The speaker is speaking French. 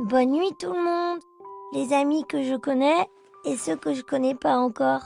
Bonne nuit tout le monde, les amis que je connais et ceux que je connais pas encore.